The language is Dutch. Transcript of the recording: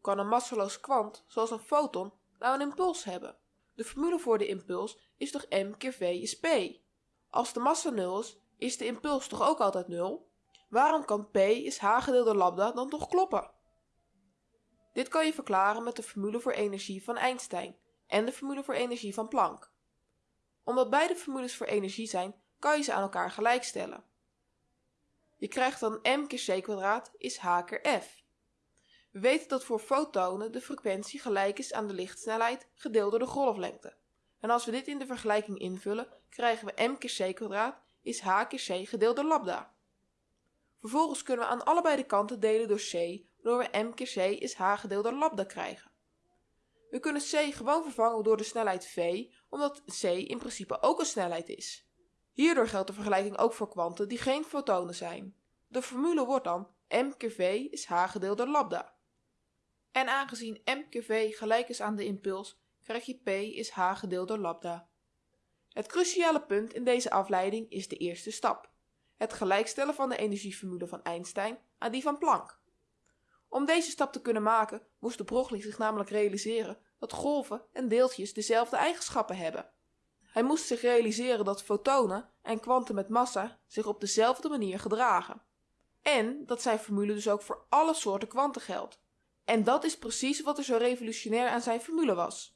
kan een masseloos kwant, zoals een foton, nou een impuls hebben? De formule voor de impuls is toch m keer v is p? Als de massa 0 is, is de impuls toch ook altijd 0? Waarom kan p is h gedeeld door lambda dan toch kloppen? Dit kan je verklaren met de formule voor energie van Einstein en de formule voor energie van Planck. Omdat beide formules voor energie zijn, kan je ze aan elkaar gelijkstellen. Je krijgt dan m keer c is h keer f. We weten dat voor fotonen de frequentie gelijk is aan de lichtsnelheid gedeeld door de golflengte. En als we dit in de vergelijking invullen, krijgen we m keer c is h keer c gedeeld door lambda. Vervolgens kunnen we aan allebei de kanten delen door c, waardoor we m keer c is h gedeeld door lambda krijgen. We kunnen c gewoon vervangen door de snelheid v, omdat c in principe ook een snelheid is. Hierdoor geldt de vergelijking ook voor kwanten die geen fotonen zijn. De formule wordt dan m keer v is h gedeeld door lambda. En aangezien m keer v gelijk is aan de impuls, krijg je p is h gedeeld door lambda. Het cruciale punt in deze afleiding is de eerste stap. Het gelijkstellen van de energieformule van Einstein aan die van Planck. Om deze stap te kunnen maken moest de Broglie zich namelijk realiseren dat golven en deeltjes dezelfde eigenschappen hebben. Hij moest zich realiseren dat fotonen en kwanten met massa zich op dezelfde manier gedragen. En dat zijn formule dus ook voor alle soorten kwanten geldt. En dat is precies wat er zo revolutionair aan zijn formule was.